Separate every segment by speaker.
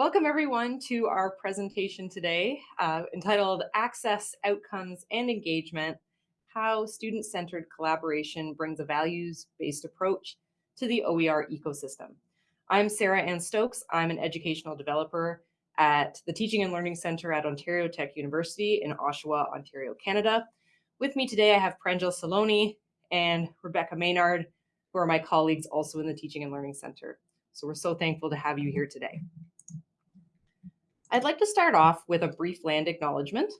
Speaker 1: Welcome everyone to our presentation today uh, entitled Access, Outcomes, and Engagement, How Student-Centered Collaboration Brings a Values-Based Approach to the OER Ecosystem. I'm Sarah Ann Stokes. I'm an educational developer at the Teaching and Learning Center at Ontario Tech University in Oshawa, Ontario, Canada. With me today, I have Pranjal Saloni and Rebecca Maynard, who are my colleagues also in the Teaching and Learning Center. So we're so thankful to have you here today. I'd like to start off with a brief land acknowledgement.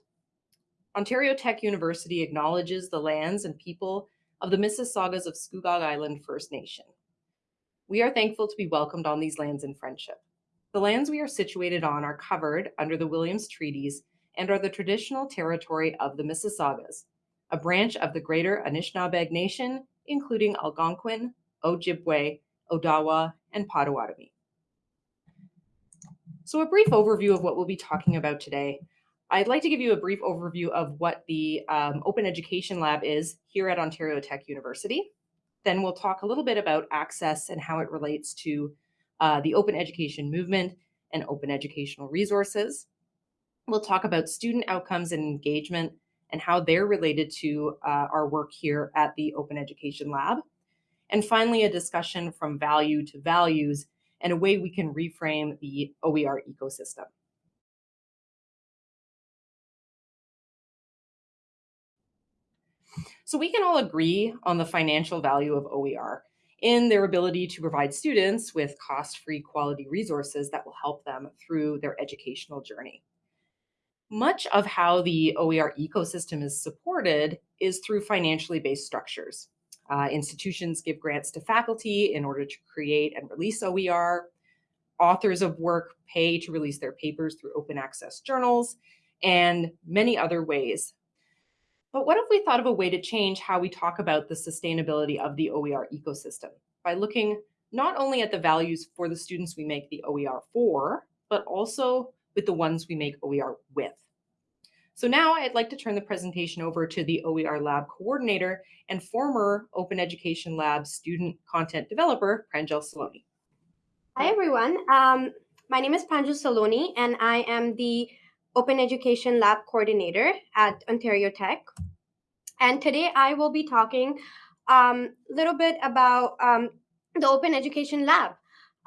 Speaker 1: Ontario Tech University acknowledges the lands and people of the Mississaugas of Scugog Island First Nation. We are thankful to be welcomed on these lands in friendship. The lands we are situated on are covered under the Williams Treaties and are the traditional territory of the Mississaugas, a branch of the Greater Anishinaabeg Nation, including Algonquin, Ojibwe, Odawa, and Potawatomi. So a brief overview of what we'll be talking about today. I'd like to give you a brief overview of what the um, Open Education Lab is here at Ontario Tech University. Then we'll talk a little bit about access and how it relates to uh, the open education movement and open educational resources. We'll talk about student outcomes and engagement and how they're related to uh, our work here at the Open Education Lab. And finally, a discussion from value to values and a way we can reframe the OER ecosystem. So we can all agree on the financial value of OER in their ability to provide students with cost-free quality resources that will help them through their educational journey. Much of how the OER ecosystem is supported is through financially based structures. Uh, institutions give grants to faculty in order to create and release OER. Authors of work pay to release their papers through open access journals and many other ways. But what if we thought of a way to change how we talk about the sustainability of the OER ecosystem by looking not only at the values for the students we make the OER for, but also with the ones we make OER with. So now I'd like to turn the presentation over to the OER Lab coordinator and former Open Education Lab student content developer, Pranjal Saloni.
Speaker 2: Hi, everyone. Um, my name is Pranjal Saloni, and I am the Open Education Lab coordinator at Ontario Tech. And today I will be talking a um, little bit about um, the Open Education Lab.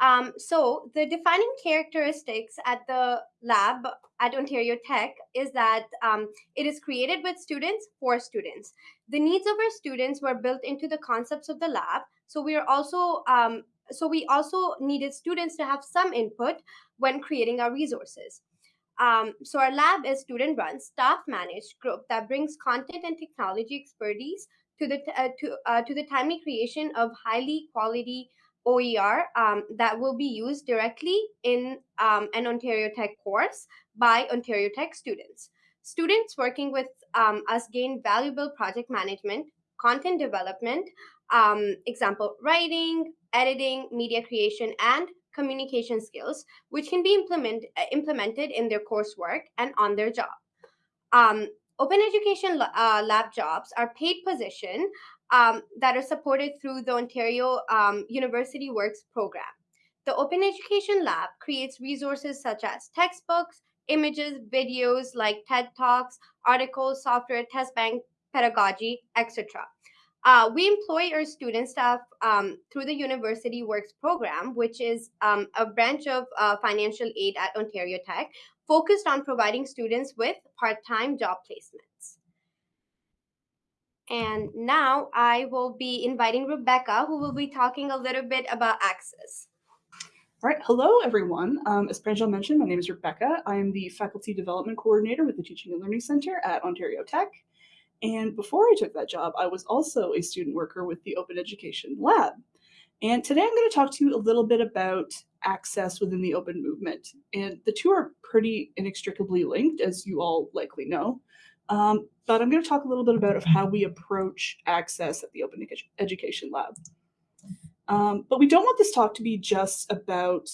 Speaker 2: Um, so the defining characteristics at the lab at Ontario Tech is that um, it is created with students for students. The needs of our students were built into the concepts of the lab. So we are also um, so we also needed students to have some input when creating our resources. Um, so our lab is student run, staff managed group that brings content and technology expertise to the uh, to uh, to the timely creation of highly quality OER um, that will be used directly in um, an Ontario Tech course by Ontario Tech students. Students working with um, us gain valuable project management, content development, um, example, writing, editing, media creation, and communication skills, which can be implement, implemented in their coursework and on their job. Um, open education uh, lab jobs are paid position um, that are supported through the Ontario um, University Works program. The Open Education Lab creates resources such as textbooks, images, videos like TED Talks, articles, software, test bank, pedagogy, etc. Uh, we employ our student staff um, through the University Works program, which is um, a branch of uh, financial aid at Ontario Tech, focused on providing students with part-time job placements. And now I will be inviting Rebecca, who will be talking a little bit about access.
Speaker 3: All right, hello everyone. Um, as Pranjal mentioned, my name is Rebecca. I am the Faculty Development Coordinator with the Teaching and Learning Center at Ontario Tech. And before I took that job, I was also a student worker with the Open Education Lab. And today I'm going to talk to you a little bit about access within the open movement. And the two are pretty inextricably linked, as you all likely know. Um, but I'm going to talk a little bit about of how we approach access at the Open Education Lab. Um, but we don't want this talk to be just about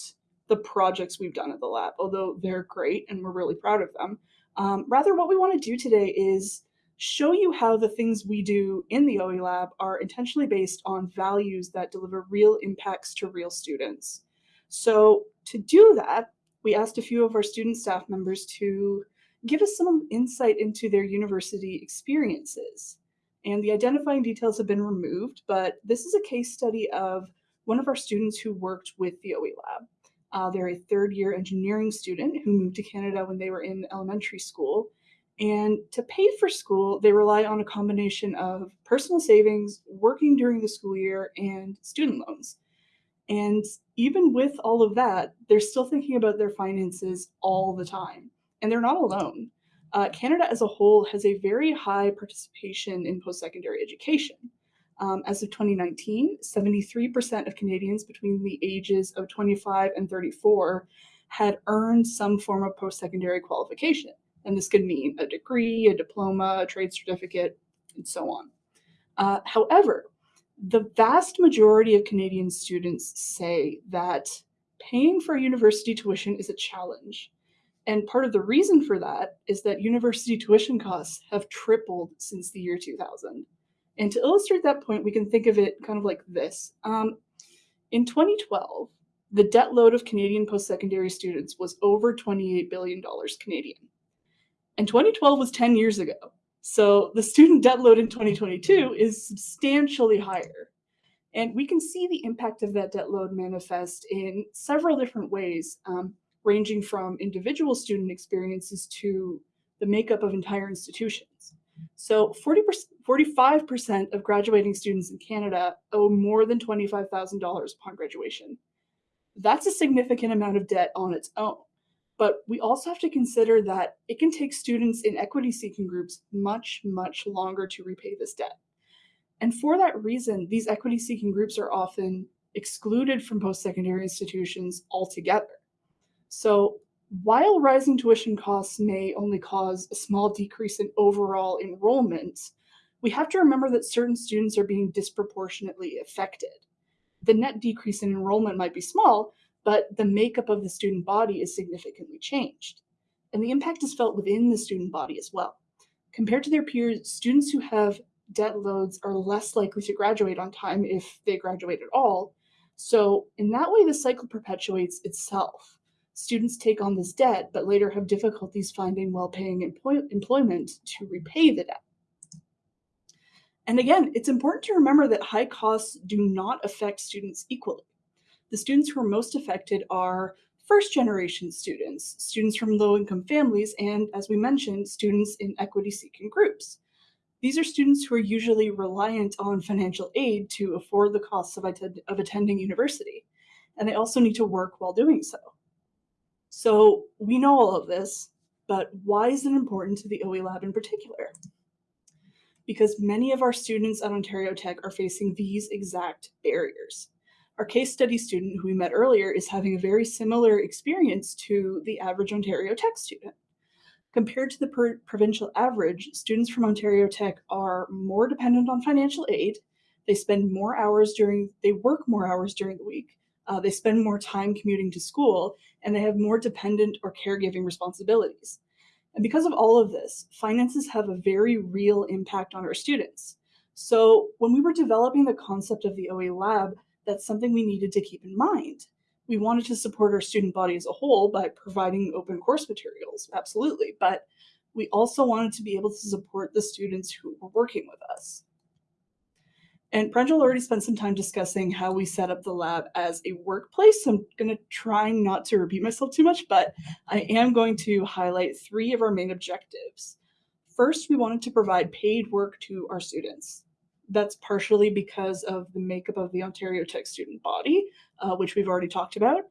Speaker 3: the projects we've done at the lab, although they're great and we're really proud of them. Um, rather, what we want to do today is show you how the things we do in the OE Lab are intentionally based on values that deliver real impacts to real students. So to do that, we asked a few of our student staff members to give us some insight into their university experiences. And the identifying details have been removed, but this is a case study of one of our students who worked with the OE Lab. Uh, they're a third year engineering student who moved to Canada when they were in elementary school. And to pay for school, they rely on a combination of personal savings, working during the school year, and student loans. And even with all of that, they're still thinking about their finances all the time. And they're not alone. Uh, Canada as a whole has a very high participation in post secondary education. Um, as of 2019, 73% of Canadians between the ages of 25 and 34 had earned some form of post secondary qualification. And this could mean a degree, a diploma, a trade certificate, and so on. Uh, however, the vast majority of Canadian students say that paying for university tuition is a challenge. And part of the reason for that is that university tuition costs have tripled since the year 2000. And to illustrate that point, we can think of it kind of like this. Um, in 2012, the debt load of Canadian post-secondary students was over $28 billion Canadian. And 2012 was 10 years ago. So the student debt load in 2022 is substantially higher. And we can see the impact of that debt load manifest in several different ways, um, ranging from individual student experiences to the makeup of entire institutions. So 40 45% of graduating students in Canada owe more than $25,000 upon graduation. That's a significant amount of debt on its own. But we also have to consider that it can take students in equity seeking groups much, much longer to repay this debt. And for that reason, these equity seeking groups are often excluded from post secondary institutions altogether. So while rising tuition costs may only cause a small decrease in overall enrollment, we have to remember that certain students are being disproportionately affected. The net decrease in enrollment might be small, but the makeup of the student body is significantly changed. And the impact is felt within the student body as well. Compared to their peers, students who have debt loads are less likely to graduate on time if they graduate at all. So in that way, the cycle perpetuates itself students take on this debt, but later have difficulties finding well-paying employ employment to repay the debt. And again, it's important to remember that high costs do not affect students equally. The students who are most affected are first generation students, students from low income families, and as we mentioned, students in equity seeking groups. These are students who are usually reliant on financial aid to afford the costs of, of attending university. And they also need to work while doing so. So we know all of this, but why is it important to the OE Lab in particular? Because many of our students at Ontario Tech are facing these exact barriers. Our case study student who we met earlier is having a very similar experience to the average Ontario Tech student. Compared to the provincial average, students from Ontario Tech are more dependent on financial aid. They spend more hours during, they work more hours during the week. Uh, they spend more time commuting to school and they have more dependent or caregiving responsibilities. And because of all of this, finances have a very real impact on our students. So when we were developing the concept of the OE lab, that's something we needed to keep in mind. We wanted to support our student body as a whole by providing open course materials, absolutely, but we also wanted to be able to support the students who were working with us. And Pranjal already spent some time discussing how we set up the lab as a workplace. So I'm going to try not to repeat myself too much, but I am going to highlight three of our main objectives. First, we wanted to provide paid work to our students. That's partially because of the makeup of the Ontario Tech student body, uh, which we've already talked about,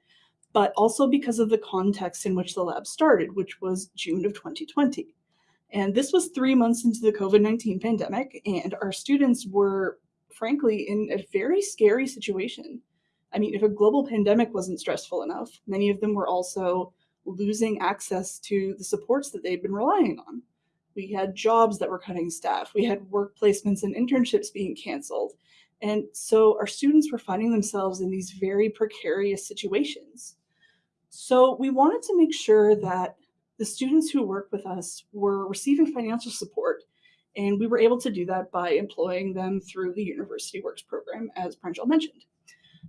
Speaker 3: but also because of the context in which the lab started, which was June of 2020. And this was three months into the COVID-19 pandemic, and our students were frankly, in a very scary situation. I mean, if a global pandemic wasn't stressful enough, many of them were also losing access to the supports that they'd been relying on. We had jobs that were cutting staff. We had work placements and internships being canceled. And so our students were finding themselves in these very precarious situations. So we wanted to make sure that the students who work with us were receiving financial support and we were able to do that by employing them through the University Works program, as Pranjal mentioned.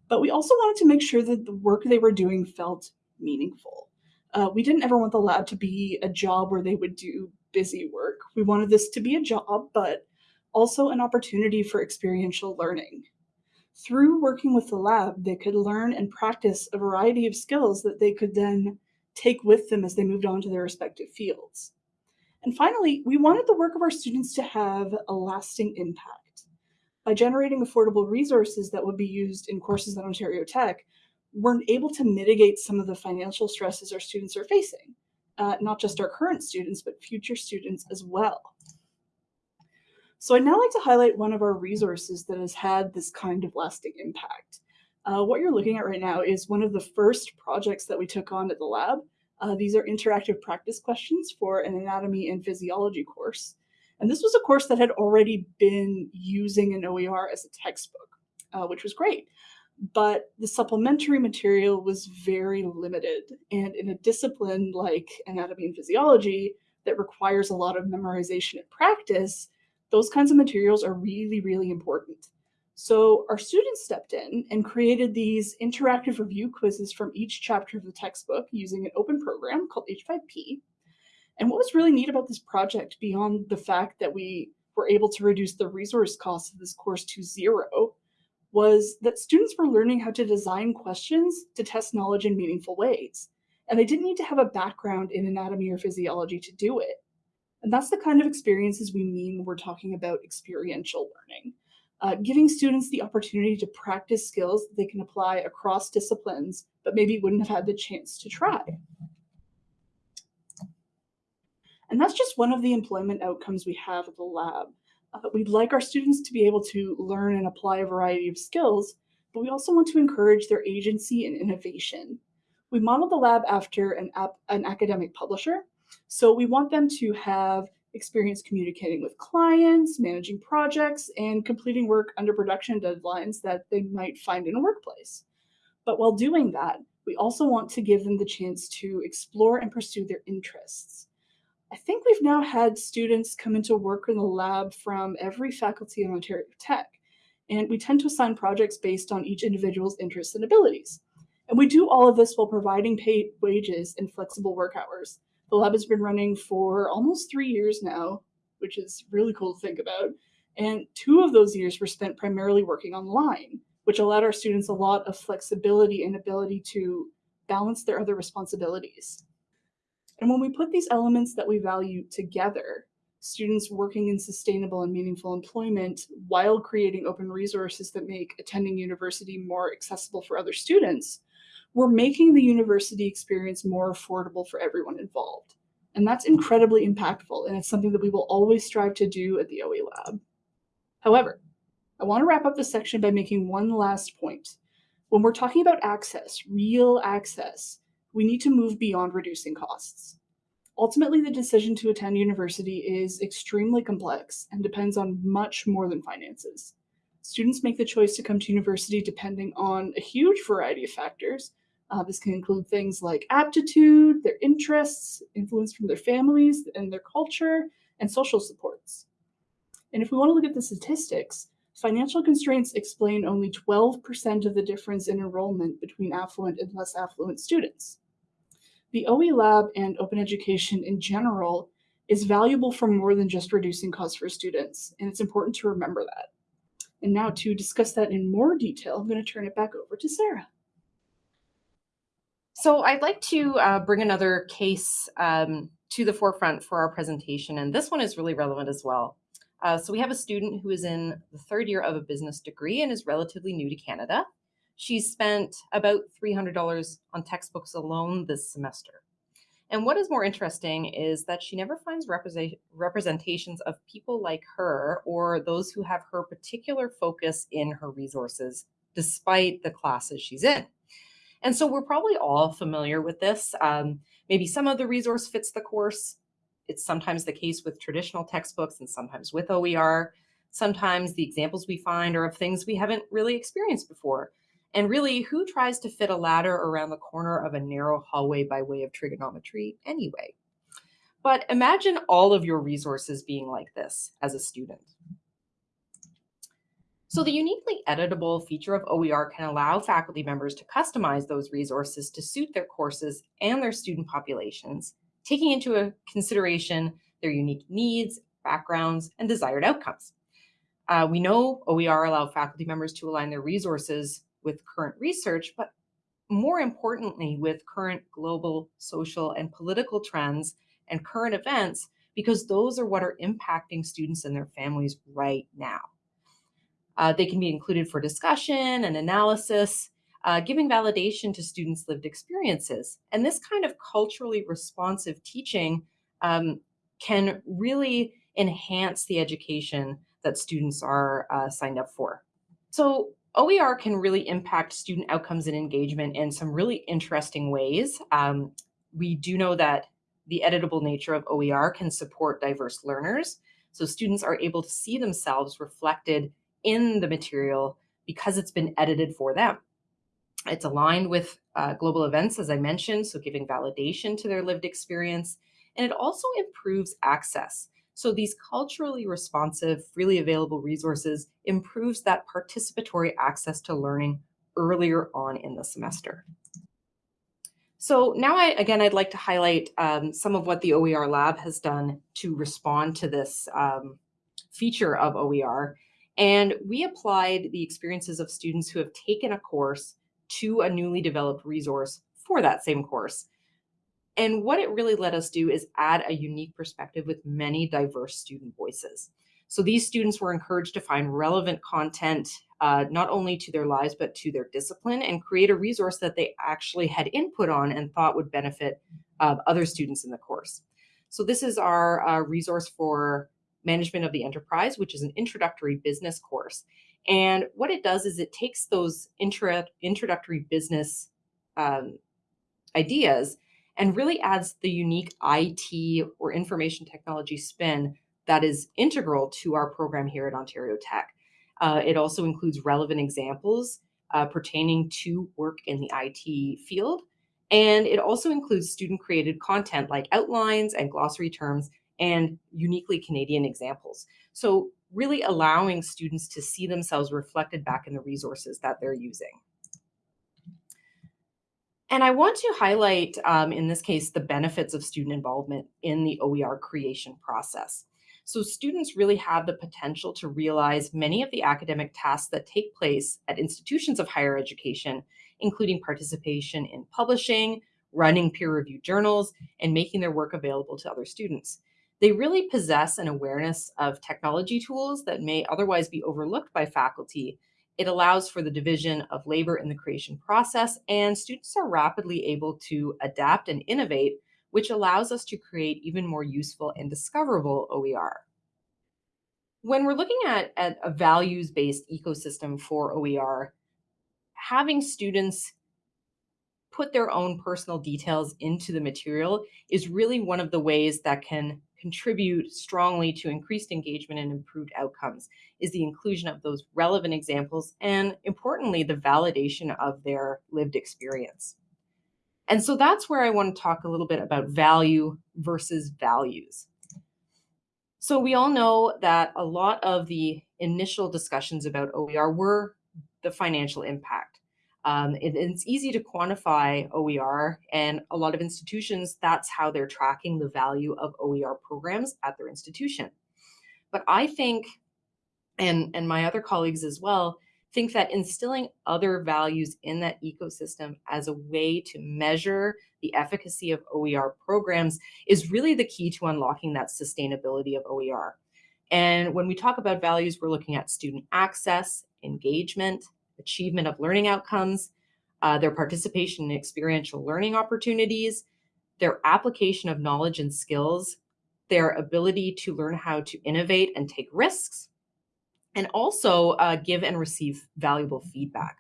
Speaker 3: But we also wanted to make sure that the work they were doing felt meaningful. Uh, we didn't ever want the lab to be a job where they would do busy work. We wanted this to be a job, but also an opportunity for experiential learning. Through working with the lab, they could learn and practice a variety of skills that they could then take with them as they moved on to their respective fields. And finally, we wanted the work of our students to have a lasting impact. By generating affordable resources that would be used in courses at Ontario Tech, we're able to mitigate some of the financial stresses our students are facing, uh, not just our current students, but future students as well. So I'd now like to highlight one of our resources that has had this kind of lasting impact. Uh, what you're looking at right now is one of the first projects that we took on at the lab. Uh, these are interactive practice questions for an anatomy and physiology course. And this was a course that had already been using an OER as a textbook, uh, which was great. But the supplementary material was very limited. And in a discipline like anatomy and physiology that requires a lot of memorization and practice, those kinds of materials are really, really important. So our students stepped in and created these interactive review quizzes from each chapter of the textbook using an open program called H5P. And what was really neat about this project, beyond the fact that we were able to reduce the resource cost of this course to zero, was that students were learning how to design questions to test knowledge in meaningful ways. And they didn't need to have a background in anatomy or physiology to do it. And that's the kind of experiences we mean when we're talking about experiential learning uh, giving students the opportunity to practice skills that they can apply across disciplines, but maybe wouldn't have had the chance to try. And that's just one of the employment outcomes we have at the lab. Uh, we'd like our students to be able to learn and apply a variety of skills, but we also want to encourage their agency and innovation. We modeled the lab after an, an academic publisher, so we want them to have experience communicating with clients, managing projects, and completing work under production deadlines that they might find in a workplace. But while doing that, we also want to give them the chance to explore and pursue their interests. I think we've now had students come into work in the lab from every faculty in Ontario Tech, and we tend to assign projects based on each individual's interests and abilities. And we do all of this while providing paid wages and flexible work hours the lab has been running for almost three years now, which is really cool to think about. And two of those years were spent primarily working online, which allowed our students a lot of flexibility and ability to balance their other responsibilities. And when we put these elements that we value together, students working in sustainable and meaningful employment while creating open resources that make attending university more accessible for other students, we're making the university experience more affordable for everyone involved. And that's incredibly impactful, and it's something that we will always strive to do at the OE Lab. However, I want to wrap up this section by making one last point. When we're talking about access, real access, we need to move beyond reducing costs. Ultimately, the decision to attend university is extremely complex and depends on much more than finances. Students make the choice to come to university depending on a huge variety of factors, uh, this can include things like aptitude, their interests, influence from their families and their culture, and social supports. And if we want to look at the statistics, financial constraints explain only 12% of the difference in enrollment between affluent and less affluent students. The OE Lab and open education in general is valuable for more than just reducing costs for students, and it's important to remember that. And now to discuss that in more detail, I'm going to turn it back over to Sarah.
Speaker 1: So I'd like to uh, bring another case um, to the forefront for our presentation, and this one is really relevant as well. Uh, so we have a student who is in the third year of a business degree and is relatively new to Canada. She's spent about $300 on textbooks alone this semester. And what is more interesting is that she never finds represent representations of people like her or those who have her particular focus in her resources, despite the classes she's in. And so we're probably all familiar with this. Um, maybe some of the resource fits the course. It's sometimes the case with traditional textbooks and sometimes with OER. Sometimes the examples we find are of things we haven't really experienced before. And really, who tries to fit a ladder around the corner of a narrow hallway by way of trigonometry anyway? But imagine all of your resources being like this as a student. So the uniquely editable feature of OER can allow faculty members to customize those resources to suit their courses and their student populations, taking into consideration their unique needs, backgrounds, and desired outcomes. Uh, we know OER allow faculty members to align their resources with current research, but more importantly, with current global, social, and political trends and current events, because those are what are impacting students and their families right now. Uh, they can be included for discussion and analysis, uh, giving validation to students' lived experiences. And this kind of culturally responsive teaching um, can really enhance the education that students are uh, signed up for. So OER can really impact student outcomes and engagement in some really interesting ways. Um, we do know that the editable nature of OER can support diverse learners. So students are able to see themselves reflected in the material because it's been edited for them. It's aligned with uh, global events, as I mentioned, so giving validation to their lived experience. And it also improves access. So these culturally responsive, freely available resources improves that participatory access to learning earlier on in the semester. So now, I, again, I'd like to highlight um, some of what the OER Lab has done to respond to this um, feature of OER. And we applied the experiences of students who have taken a course to a newly developed resource for that same course. And what it really let us do is add a unique perspective with many diverse student voices. So these students were encouraged to find relevant content, uh, not only to their lives, but to their discipline and create a resource that they actually had input on and thought would benefit uh, other students in the course. So this is our uh, resource for management of the enterprise, which is an introductory business course. And what it does is it takes those intro introductory business um, ideas and really adds the unique IT or information technology spin that is integral to our program here at Ontario Tech. Uh, it also includes relevant examples uh, pertaining to work in the IT field. And it also includes student created content like outlines and glossary terms and uniquely Canadian examples. So really allowing students to see themselves reflected back in the resources that they're using. And I want to highlight, um, in this case, the benefits of student involvement in the OER creation process. So students really have the potential to realize many of the academic tasks that take place at institutions of higher education, including participation in publishing, running peer-reviewed journals, and making their work available to other students. They really possess an awareness of technology tools that may otherwise be overlooked by faculty it allows for the division of labor in the creation process, and students are rapidly able to adapt and innovate, which allows us to create even more useful and discoverable OER. When we're looking at, at a values-based ecosystem for OER, having students put their own personal details into the material is really one of the ways that can contribute strongly to increased engagement and improved outcomes is the inclusion of those relevant examples and importantly, the validation of their lived experience. And so that's where I want to talk a little bit about value versus values. So we all know that a lot of the initial discussions about OER were the financial impact. Um, it, it's easy to quantify OER, and a lot of institutions, that's how they're tracking the value of OER programs at their institution. But I think, and, and my other colleagues as well, think that instilling other values in that ecosystem as a way to measure the efficacy of OER programs is really the key to unlocking that sustainability of OER. And when we talk about values, we're looking at student access, engagement, achievement of learning outcomes, uh, their participation in experiential learning opportunities, their application of knowledge and skills, their ability to learn how to innovate and take risks, and also uh, give and receive valuable feedback.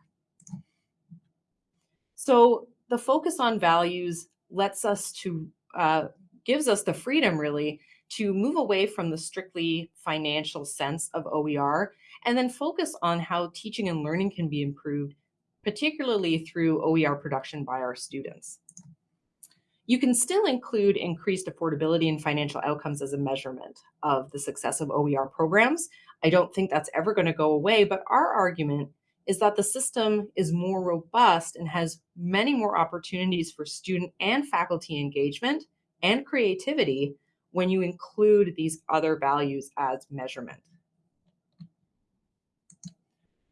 Speaker 1: So the focus on values lets us to, uh, gives us the freedom really to move away from the strictly financial sense of OER and then focus on how teaching and learning can be improved, particularly through OER production by our students. You can still include increased affordability and financial outcomes as a measurement of the success of OER programs. I don't think that's ever going to go away, but our argument is that the system is more robust and has many more opportunities for student and faculty engagement and creativity when you include these other values as measurement.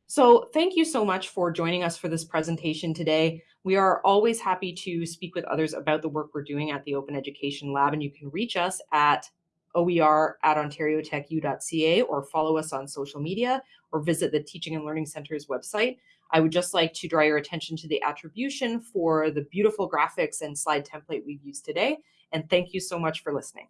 Speaker 1: So thank you so much for joining us for this presentation today. We are always happy to speak with others about the work we're doing at the Open Education Lab, and you can reach us at oer at ontariotechu.ca or follow us on social media or visit the Teaching and Learning Center's website. I would just like to draw your attention to the attribution for the beautiful graphics and slide template we've used today. And thank you so much for listening.